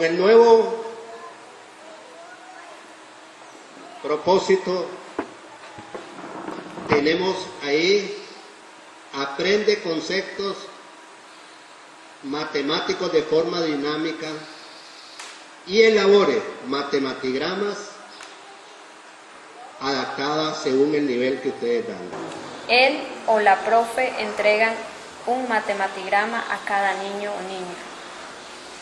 el nuevo propósito tenemos ahí, aprende conceptos matemáticos de forma dinámica y elabore matematigramas adaptadas según el nivel que ustedes dan. Él o la profe entregan un matematigrama a cada niño o niña.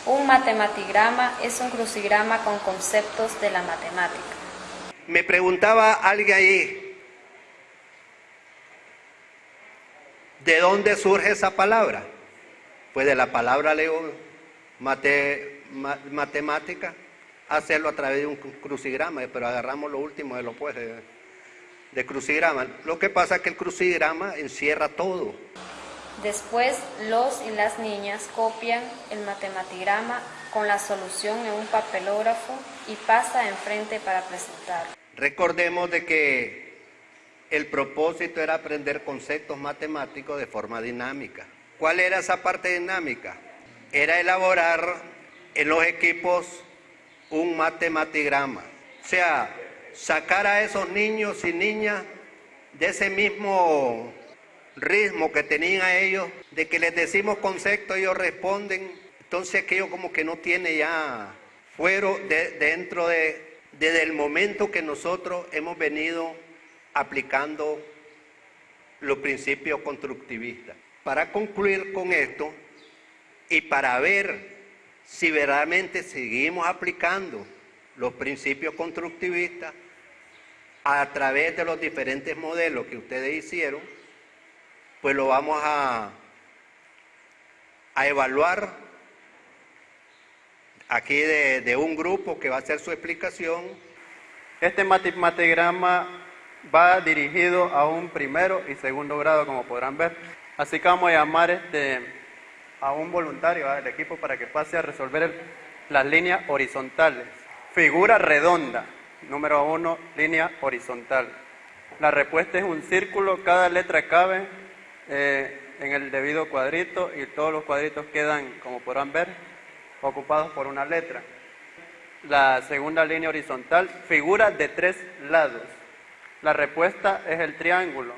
Un matematigrama es un crucigrama con conceptos de la matemática. Me preguntaba alguien ahí, ¿de dónde surge esa palabra? Pues de la palabra leo mate, matemática, hacerlo a través de un crucigrama, pero agarramos lo último de lo pues de, de crucigrama. Lo que pasa es que el crucigrama encierra todo. Después los y las niñas copian el matematigrama con la solución en un papelógrafo y pasa enfrente para presentar. Recordemos de que el propósito era aprender conceptos matemáticos de forma dinámica. ¿Cuál era esa parte dinámica? Era elaborar en los equipos un matematigrama. O sea, sacar a esos niños y niñas de ese mismo ritmo que tenían a ellos, de que les decimos conceptos, ellos responden. Entonces aquello como que no tiene ya fuero de, dentro de, desde el momento que nosotros hemos venido aplicando los principios constructivistas. Para concluir con esto y para ver si verdaderamente seguimos aplicando los principios constructivistas a través de los diferentes modelos que ustedes hicieron, pues lo vamos a, a evaluar aquí de, de, un grupo que va a hacer su explicación. Este matigrama va dirigido a un primero y segundo grado, como podrán ver. Así que vamos a llamar este, a un voluntario del equipo para que pase a resolver las líneas horizontales. Figura redonda, número uno, línea horizontal. La respuesta es un círculo, cada letra cabe eh, en el debido cuadrito y todos los cuadritos quedan, como podrán ver, ocupados por una letra. La segunda línea horizontal, figura de tres lados. La respuesta es el triángulo.